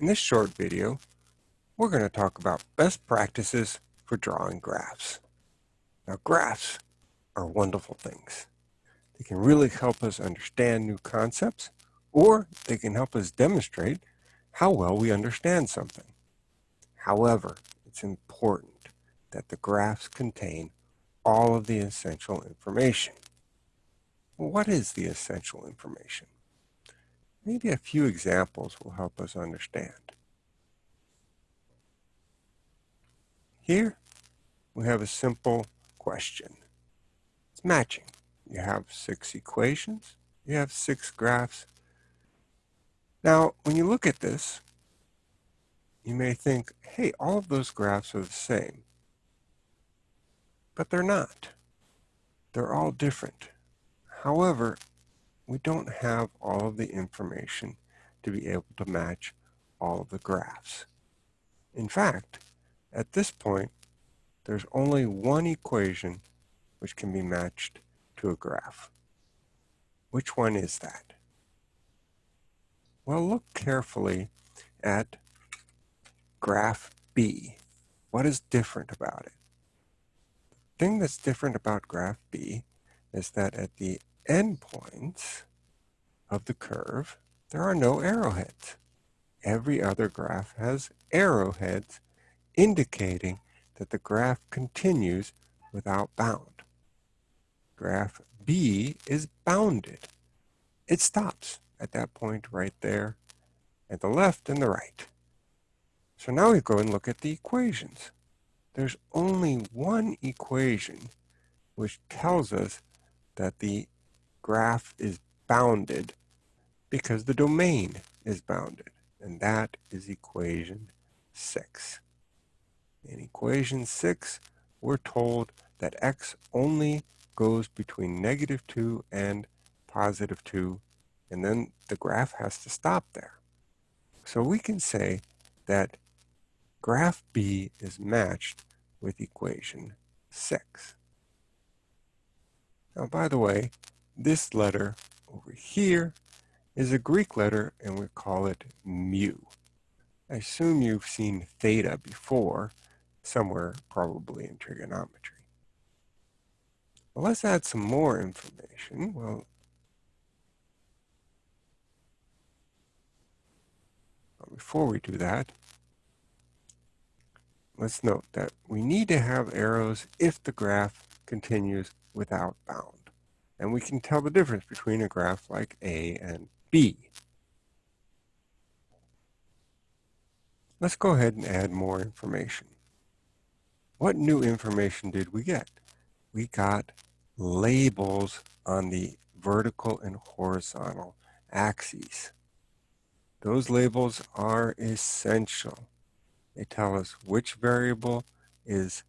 In this short video, we're going to talk about best practices for drawing graphs. Now graphs are wonderful things. They can really help us understand new concepts, or they can help us demonstrate how well we understand something. However, it's important that the graphs contain all of the essential information. What is the essential information? Maybe a few examples will help us understand. Here, we have a simple question. It's matching. You have six equations. You have six graphs. Now, when you look at this, you may think, hey, all of those graphs are the same. But they're not. They're all different. However, we don't have all of the information to be able to match all of the graphs. In fact, at this point, there's only one equation which can be matched to a graph. Which one is that? Well, look carefully at graph B. What is different about it? The thing that's different about graph B is that at the endpoints of the curve, there are no arrowheads. Every other graph has arrowheads indicating that the graph continues without bound. Graph B is bounded. It stops at that point right there at the left and the right. So now we go and look at the equations. There's only one equation which tells us that the graph is bounded because the domain is bounded, and that is equation 6. In equation 6, we're told that x only goes between negative 2 and positive 2, and then the graph has to stop there. So we can say that graph B is matched with equation 6. Now, by the way, this letter over here is a Greek letter and we call it mu. I assume you've seen theta before, somewhere probably in trigonometry. Well, let's add some more information. Well, before we do that, let's note that we need to have arrows if the graph continues without bound. And we can tell the difference between a graph like A and B. Let's go ahead and add more information. What new information did we get? We got labels on the vertical and horizontal axes. Those labels are essential. They tell us which variable is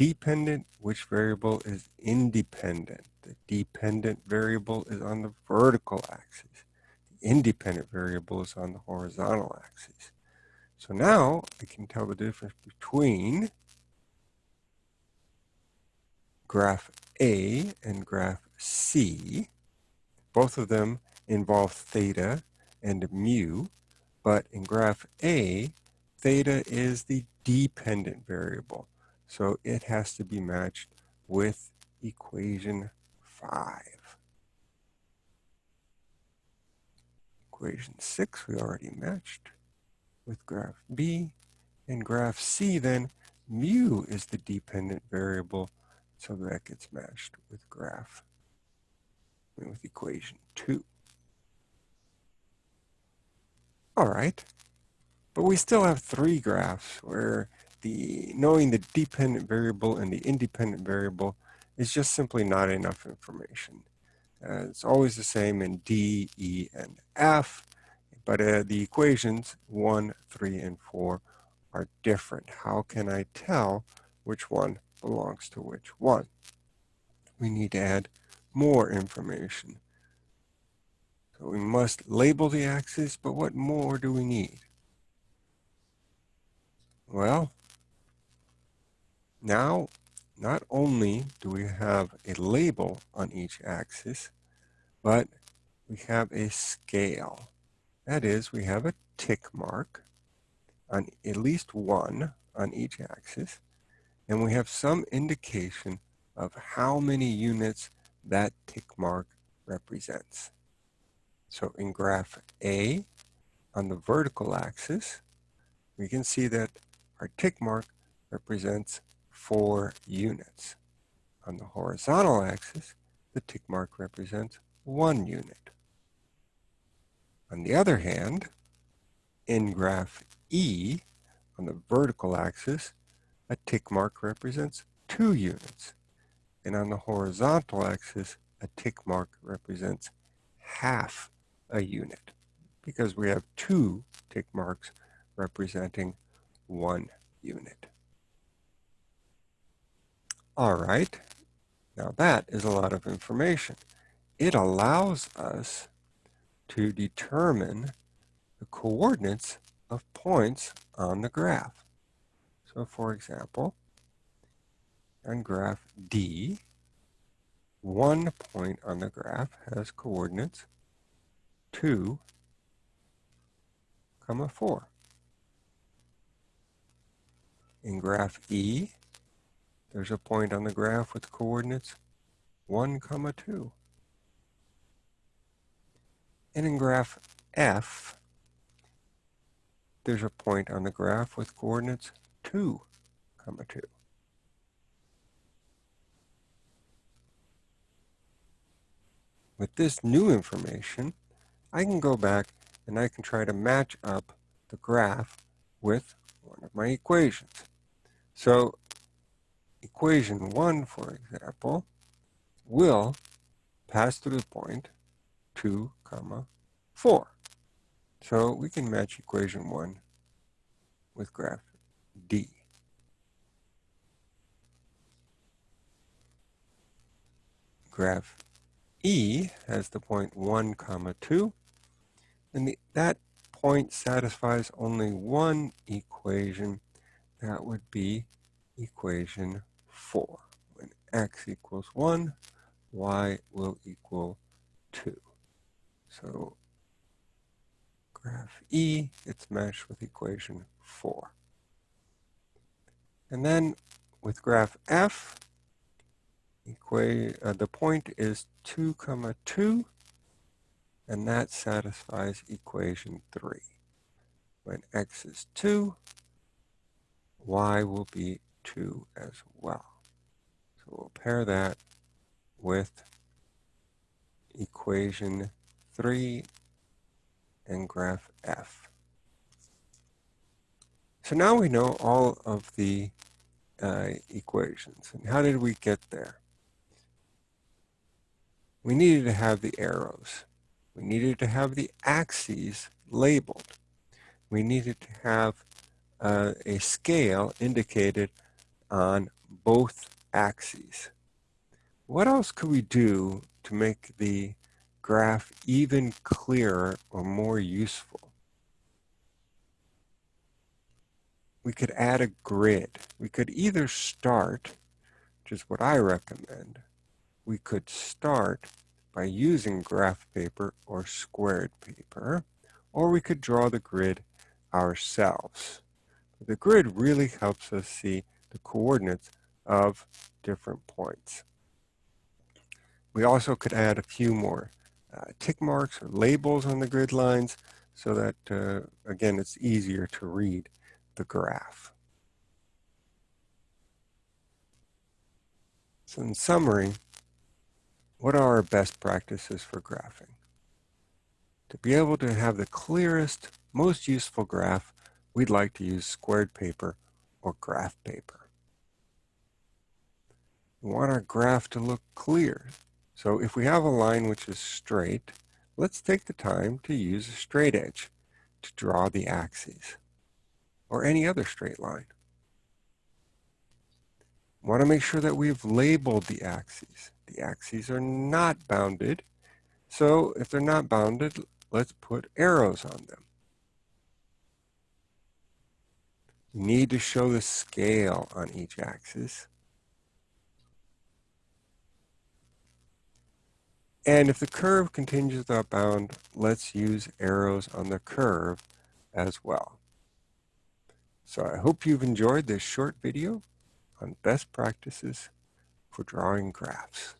dependent, which variable is independent. The dependent variable is on the vertical axis. The independent variable is on the horizontal axis. So now I can tell the difference between graph A and graph C. Both of them involve theta and mu, but in graph A, theta is the dependent variable. So it has to be matched with equation 5. Equation 6 we already matched with graph B. And graph C then, mu is the dependent variable, so that gets matched with graph, with equation 2. All right, but we still have three graphs where the knowing the dependent variable and the independent variable is just simply not enough information. Uh, it's always the same in D, E, and F, but uh, the equations 1, 3, and 4 are different. How can I tell which one belongs to which one? We need to add more information. So we must label the axes, but what more do we need? Well, now not only do we have a label on each axis, but we have a scale. That is, we have a tick mark on at least one on each axis, and we have some indication of how many units that tick mark represents. So in graph A, on the vertical axis, we can see that our tick mark represents four units. On the horizontal axis, the tick mark represents one unit. On the other hand, in graph E, on the vertical axis, a tick mark represents two units. And on the horizontal axis, a tick mark represents half a unit because we have two tick marks representing one unit. All right, now that is a lot of information. It allows us to determine the coordinates of points on the graph. So for example, on graph D, one point on the graph has coordinates 2, comma 4. In graph E, there's a point on the graph with coordinates 1, comma 2. And in graph F, there's a point on the graph with coordinates 2, comma 2. With this new information, I can go back and I can try to match up the graph with one of my equations. So equation 1, for example, will pass through the point 2, comma 4. So we can match equation 1 with graph D. Graph E has the point 1 comma 2 and the, that point satisfies only one equation that would be equation 4 when x equals 1 y will equal 2 so graph E it's matched with equation 4 and then with graph F equa uh, the point is 2 comma 2 and that satisfies equation 3 when x is 2 y will be 2 as well we'll pair that with equation 3 and graph F. So now we know all of the uh, equations. And how did we get there? we needed to have the arrows. We needed to have the axes labeled. We needed to have uh, a scale indicated on both axes. What else could we do to make the graph even clearer or more useful? We could add a grid. We could either start, which is what I recommend, we could start by using graph paper or squared paper, or we could draw the grid ourselves. The grid really helps us see the coordinates of different points. We also could add a few more uh, tick marks or labels on the grid lines so that, uh, again, it's easier to read the graph. So in summary, what are our best practices for graphing? To be able to have the clearest, most useful graph, we'd like to use squared paper or graph paper. We want our graph to look clear. So if we have a line which is straight, let's take the time to use a straight edge to draw the axes or any other straight line. We want to make sure that we've labeled the axes. The axes are not bounded. So if they're not bounded, let's put arrows on them. You need to show the scale on each axis. And if the curve continues without bound, let's use arrows on the curve as well. So I hope you've enjoyed this short video on best practices for drawing graphs.